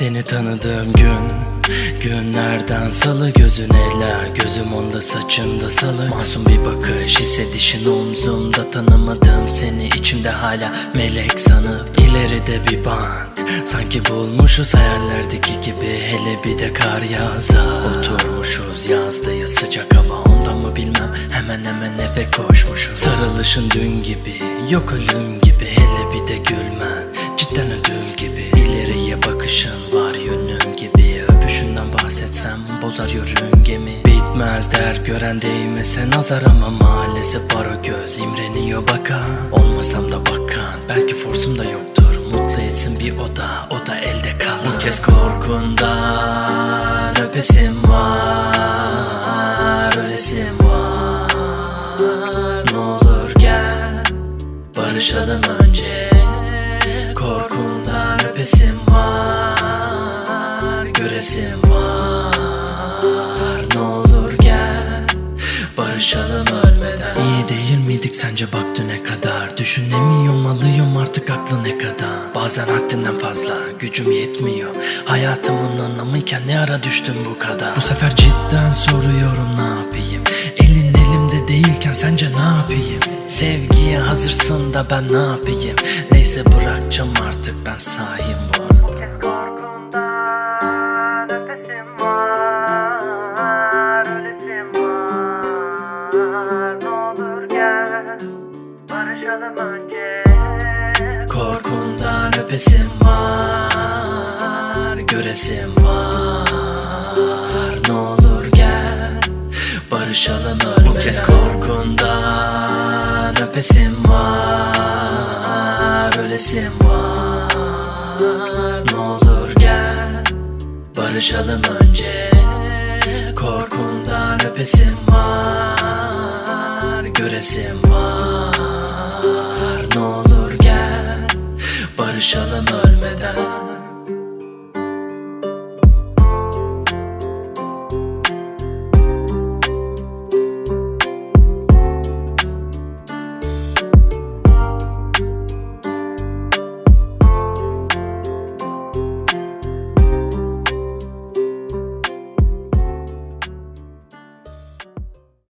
Seni tanıdığım gün Günlerden salı gözün ela Gözüm onda saçında salı. Masum bir bakış hissedişin omzumda. Tanımadığım seni içimde hala melek sanıp ileride bir bank. Sanki bulmuşuz hayallerdeki gibi Hele bir de kar yağsa. Oturmuşuz yazdayız sıcak hava Onda mı bilmem. Hemen hemen eve koşmuşuz. Sarılışın dün gibi yok ölüm gibi Hele bir de bozar yörüngemi Bitmez der gören değmese nazar ama maalesef var o göz. İmreniyor bakan Olmasam da bakan. Belki forsum da yoktur Mutlu etsin bir oda. O da elde kalan. Bu kez korkundan öpesim var Ölesim var. Ne olur gel barışalım önce miydik sence bak düne kadar? Düşünemiyorum alıyorum artık aklı ne kadar? Bazen haddinden fazla gücüm yetmiyor. Hayatımın anlamıyken ne ara düştüm bu kadar? Bu sefer cidden soruyorum ne yapayım? Elin elimde değilken sence ne yapayım? Sevgiye hazırsın da ben ne yapayım? Neyse bırakacağım artık ben sahiyim bu barışalım önce. Korkundan öpesim var Göresim var. Ne olur gel Barışalım ölmeden. Bu kez korkundan öpesim var Ölesim var. Ne olur gel Barışalım önce. Korkundan öpesim var Göresim var Barışalım